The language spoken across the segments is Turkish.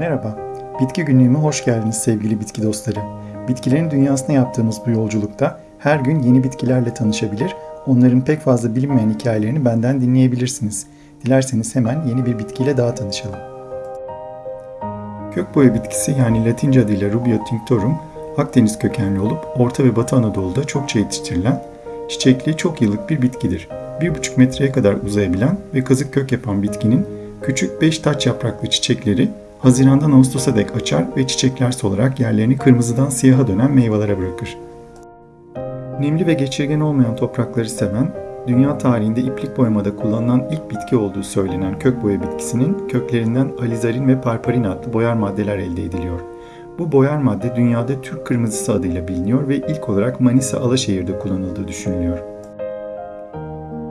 Merhaba, Bitki Günlüğü'me hoş geldiniz sevgili bitki dostları. Bitkilerin dünyasına yaptığımız bu yolculukta her gün yeni bitkilerle tanışabilir, onların pek fazla bilinmeyen hikayelerini benden dinleyebilirsiniz. Dilerseniz hemen yeni bir bitkiyle daha tanışalım. Kökboya bitkisi yani Latince adıyla Rubia tinctorum, Akdeniz kökenli olup Orta ve Batı Anadolu'da çokça yetiştirilen, çiçekli çok yıllık bir bitkidir. 1,5 metreye kadar uzayabilen ve kazık kök yapan bitkinin küçük 5 taç yapraklı çiçekleri Haziran'dan Ağustos'a dek açar ve çiçekler solarak yerlerini kırmızıdan siyaha dönen meyvelere bırakır. Nemli ve geçirgen olmayan toprakları seven, dünya tarihinde iplik boyamada kullanılan ilk bitki olduğu söylenen kök boya bitkisinin köklerinden alizarin ve parparin adlı boyar maddeler elde ediliyor. Bu boyar madde dünyada Türk kırmızısı adıyla biliniyor ve ilk olarak Manisa Alaşehir'de kullanıldığı düşünülüyor.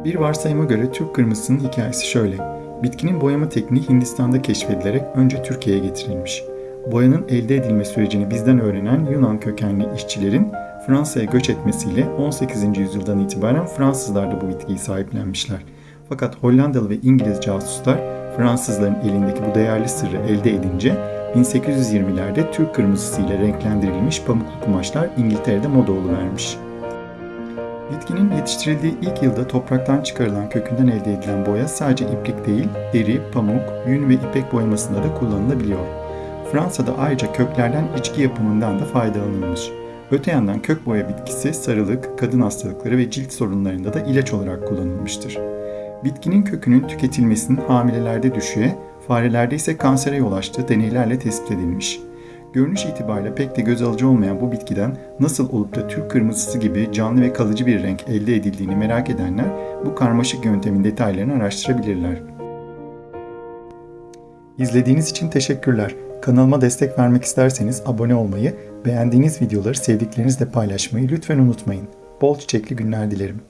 Bir varsayıma göre Türk kırmızısının hikayesi şöyle. Bitkinin boyama tekniği Hindistan'da keşfedilerek önce Türkiye'ye getirilmiş. Boyanın elde edilme sürecini bizden öğrenen Yunan kökenli işçilerin Fransa'ya göç etmesiyle 18. yüzyıldan itibaren Fransızlar da bu bitkiyi sahiplenmişler. Fakat Hollandalı ve İngiliz casuslar Fransızların elindeki bu değerli sırrı elde edince 1820'lerde Türk kırmızısı ile renklendirilmiş pamuklu kumaşlar İngiltere'de moda vermiş. Bitkinin yetiştirildiği ilk yılda topraktan çıkarılan kökünden elde edilen boya sadece iplik değil, deri, pamuk, yün ve ipek boyamasında da kullanılabiliyor. Fransa'da ayrıca köklerden içki yapımından da faydalanılmış. Öte yandan kök boya bitkisi sarılık, kadın hastalıkları ve cilt sorunlarında da ilaç olarak kullanılmıştır. Bitkinin kökünün tüketilmesinin hamilelerde düşüğe, farelerde ise kansere yol açtığı deneylerle tespit edilmiş. Görünüş itibariyle pek de göz alıcı olmayan bu bitkiden nasıl olup da Türk kırmızısı gibi canlı ve kalıcı bir renk elde edildiğini merak edenler bu karmaşık yöntemin detaylarını araştırabilirler. İzlediğiniz için teşekkürler. Kanalıma destek vermek isterseniz abone olmayı, beğendiğiniz videoları sevdiklerinizle paylaşmayı lütfen unutmayın. Bol çiçekli günler dilerim.